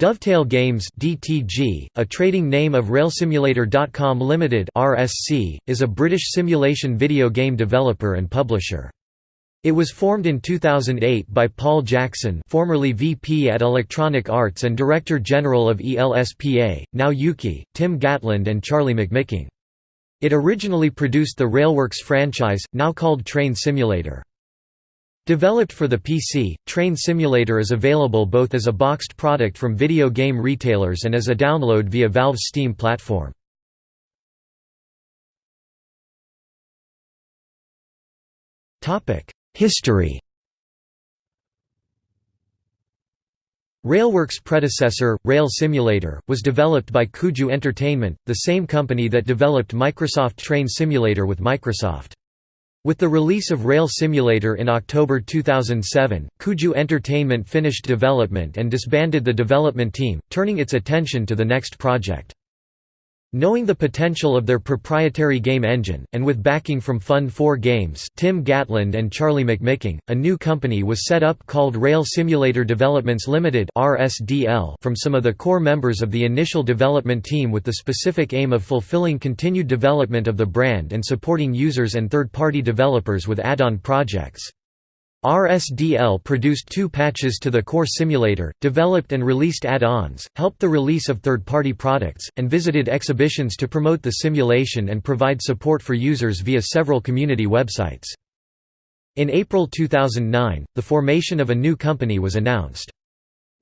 Dovetail Games (DTG), a trading name of RailSimulator.com Limited (RSC), is a British simulation video game developer and publisher. It was formed in 2008 by Paul Jackson, formerly VP at Electronic Arts and Director General of ELSPA, now UKIE, Tim Gatland and Charlie McMicking. It originally produced the Railworks franchise, now called Train Simulator. Developed for the PC, Train Simulator is available both as a boxed product from video game retailers and as a download via Valve's Steam platform. History Railworks' predecessor, Rail Simulator, was developed by Kuju Entertainment, the same company that developed Microsoft Train Simulator with Microsoft. With the release of Rail Simulator in October 2007, Kuju Entertainment finished development and disbanded the development team, turning its attention to the next project. Knowing the potential of their proprietary game engine, and with backing from Fund 4 Games Tim Gatland and Charlie McMicking, a new company was set up called Rail Simulator Developments Limited from some of the core members of the initial development team with the specific aim of fulfilling continued development of the brand and supporting users and third-party developers with add-on projects. RSDL produced two patches to the core simulator, developed and released add-ons, helped the release of third-party products, and visited exhibitions to promote the simulation and provide support for users via several community websites. In April 2009, the formation of a new company was announced.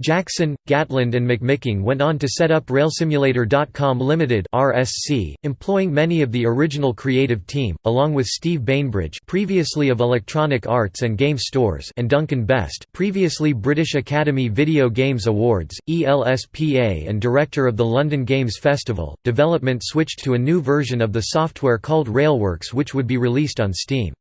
Jackson, Gatland and McMicking went on to set up RailSimulator.com Limited (RSC), employing many of the original creative team, along with Steve Bainbridge, previously of Electronic Arts and Game Stores, and Duncan Best, previously British Academy Video Games Awards, ELSPA, and director of the London Games Festival. Development switched to a new version of the software called Railworks, which would be released on Steam.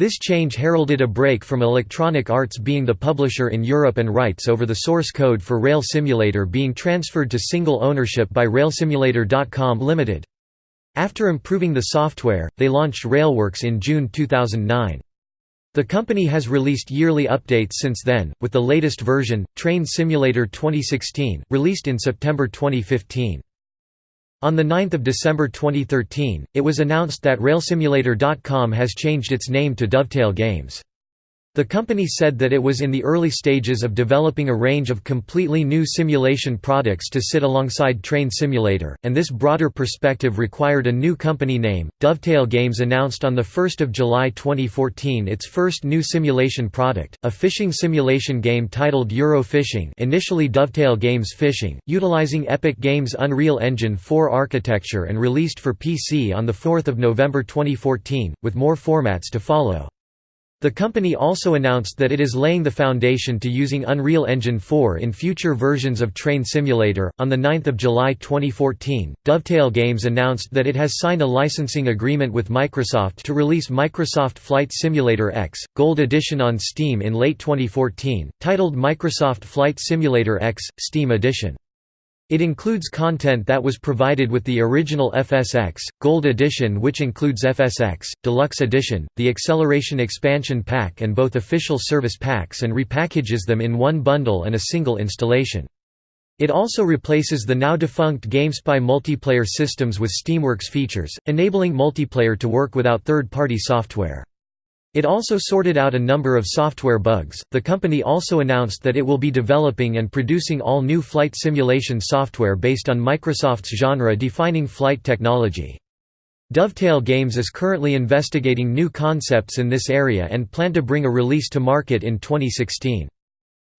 This change heralded a break from Electronic Arts being the publisher in Europe and rights over the source code for Rail Simulator being transferred to single ownership by RailSimulator.com Limited. After improving the software, they launched Railworks in June 2009. The company has released yearly updates since then, with the latest version, Train Simulator 2016, released in September 2015. On 9 December 2013, it was announced that RailSimulator.com has changed its name to Dovetail Games. The company said that it was in the early stages of developing a range of completely new simulation products to sit alongside Train Simulator, and this broader perspective required a new company name. Dovetail Games announced on 1 July 2014 its first new simulation product, a fishing simulation game titled Euro Fishing initially Dovetail Games Fishing, utilizing Epic Games' Unreal Engine 4 architecture and released for PC on 4 November 2014, with more formats to follow. The company also announced that it is laying the foundation to using Unreal Engine 4 in future versions of Train Simulator. On 9 July 2014, Dovetail Games announced that it has signed a licensing agreement with Microsoft to release Microsoft Flight Simulator X, Gold Edition on Steam in late 2014, titled Microsoft Flight Simulator X, Steam Edition. It includes content that was provided with the original FSX, Gold Edition which includes FSX, Deluxe Edition, the Acceleration Expansion Pack and both official service packs and repackages them in one bundle and a single installation. It also replaces the now defunct GameSpy multiplayer systems with Steamworks features, enabling multiplayer to work without third-party software. It also sorted out a number of software bugs. The company also announced that it will be developing and producing all new flight simulation software based on Microsoft's genre defining flight technology. Dovetail Games is currently investigating new concepts in this area and plan to bring a release to market in 2016.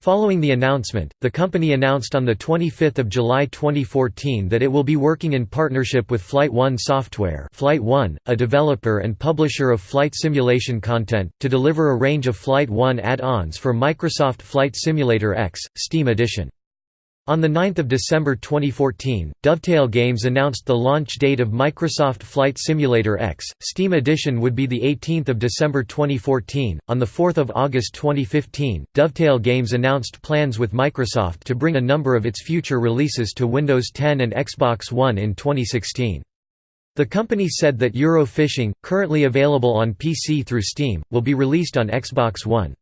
Following the announcement, the company announced on 25 July 2014 that it will be working in partnership with Flight One Software Flight One, a developer and publisher of flight simulation content, to deliver a range of Flight One add-ons for Microsoft Flight Simulator X, Steam Edition. On 9 December 2014, Dovetail Games announced the launch date of Microsoft Flight Simulator X. Steam Edition would be 18 December 2014. On 4 August 2015, Dovetail Games announced plans with Microsoft to bring a number of its future releases to Windows 10 and Xbox One in 2016. The company said that Euro Fishing, currently available on PC through Steam, will be released on Xbox One.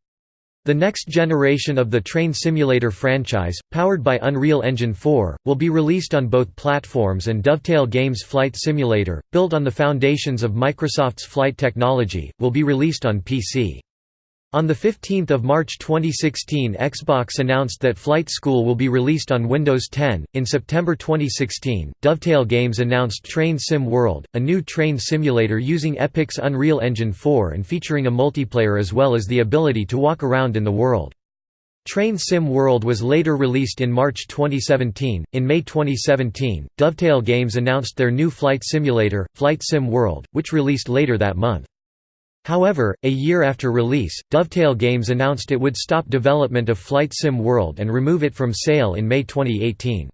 The next generation of the Train Simulator franchise, powered by Unreal Engine 4, will be released on both platforms and Dovetail Games Flight Simulator, built on the foundations of Microsoft's flight technology, will be released on PC. On 15 March 2016 Xbox announced that Flight School will be released on Windows 10. In September 2016, Dovetail Games announced Train Sim World, a new train simulator using Epic's Unreal Engine 4 and featuring a multiplayer as well as the ability to walk around in the world. Train Sim World was later released in March 2017. In May 2017, Dovetail Games announced their new flight simulator, Flight Sim World, which released later that month. However, a year after release, Dovetail Games announced it would stop development of Flight Sim World and remove it from sale in May 2018.